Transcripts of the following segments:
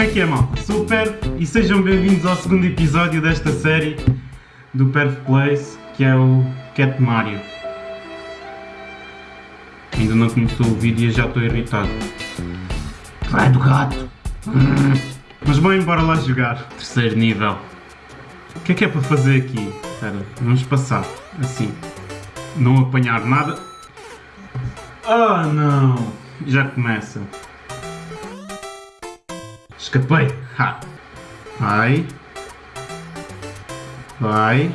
Como é que é, malta? Super e sejam bem-vindos ao segundo episódio desta série do Perf Place, que é o Cat Mario. Ainda não começou o vídeo e já estou irritado. Vai do gato! Hum. Mas bem, bora lá jogar. Terceiro nível. O que é que é para fazer aqui? Espera, vamos passar. Assim. Não apanhar nada. Ah, não! Já começa. Escapei. Ha. Vai. Vai.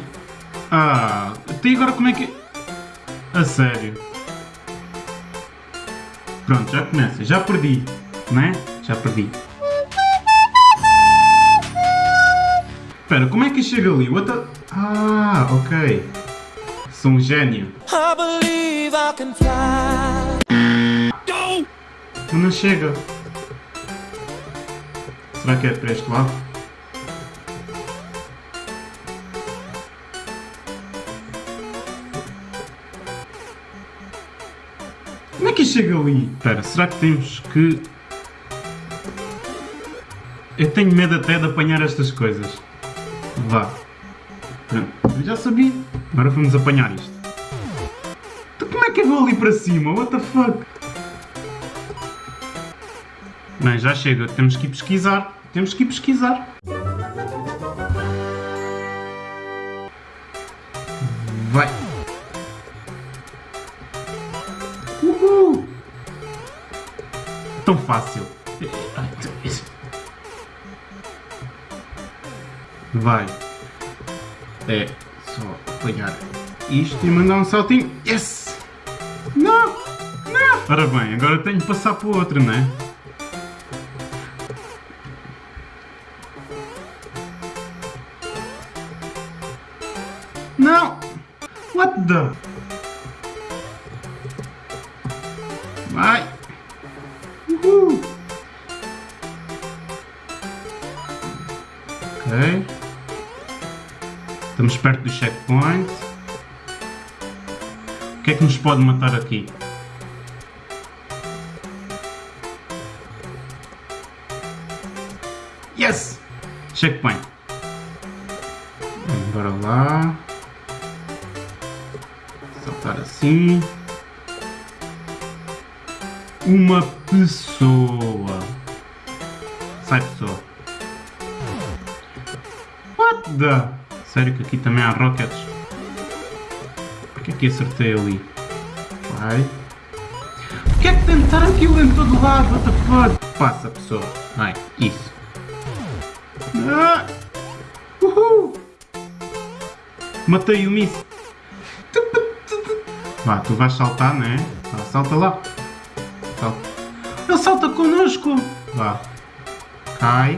Ah, até agora como é que... A sério. Pronto, já começa. Já perdi. Né? Já perdi. Espera, como é que chega ali? What the... Ah, ok. Sou um gênio. I believe I can fly. Não chega. Será que é para este lado? Como é que chega ali? Espera, será que temos que... Eu tenho medo até de apanhar estas coisas. Vá. Pronto, eu já sabia. Agora vamos apanhar isto. Então como é que eu vou ali para cima? What the fuck? Bem, já chega. Temos que ir pesquisar. Temos que pesquisar. Vai. Uhul. Tão fácil. Vai. É só apanhar isto e mandar um saltinho. Yes! Não! Não! Ora bem, agora tenho que passar para o outro, não é? Não! What the? Vai! Uhul! Ok. Estamos perto do checkpoint. O que é que nos pode matar aqui? Yes! Checkpoint. Bora lá. Saltar assim. Uma pessoa. Sai pessoa. What the? Sério que aqui também há rockets? Porquê que acertei ali? Vai. Porquê é que tentar aquilo em todo lado? What the fuck? Passa pessoa. Vai, isso. Ah! Uhul! Matei o miss. Vá, tu vais saltar, né? Vá, salta lá. Salta. Ele salta connosco. Vá. Cai.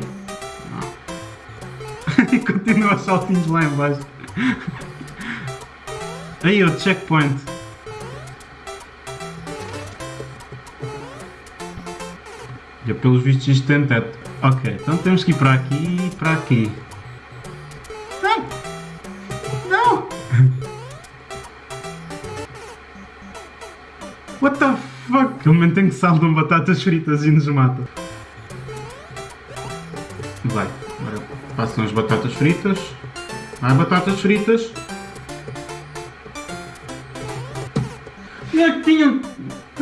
E continua os saltinhos lá em baixo. Aí, o checkpoint. Já pelos vistos isto tem teto. Ok, então temos que ir para aqui e para aqui. What the fuck? Ele mantém que saltam batatas fritas e nos mata. Vai, agora passam as batatas fritas. Vai, batatas fritas. É que tinham?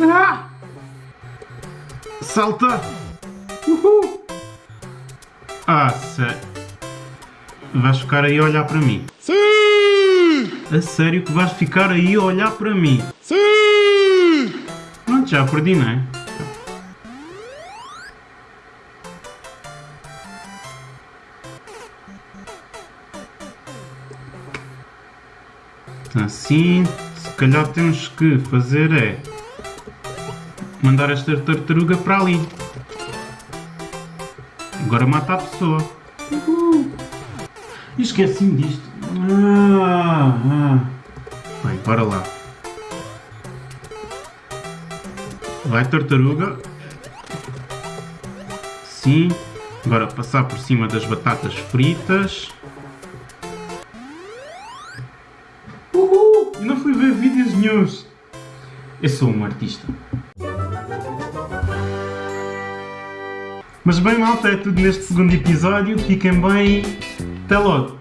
Ah! Salta! Uhul! Ah, sério. Vais ficar aí a olhar para mim? Sim! A sério que vais ficar aí a olhar para mim? Sim! Pronto, já perdi, não é? Assim, se calhar temos que fazer é mandar esta tartaruga para ali. Agora mata a pessoa. Uhul. Esqueci-me disto. Ah, ah. Bem, bora lá. Vai tartaruga. Sim. Agora passar por cima das batatas fritas. Uhul! E não fui ver vídeos nenhums. Eu sou um artista. Mas bem malta, é tudo neste segundo episódio. Fiquem bem. Até logo.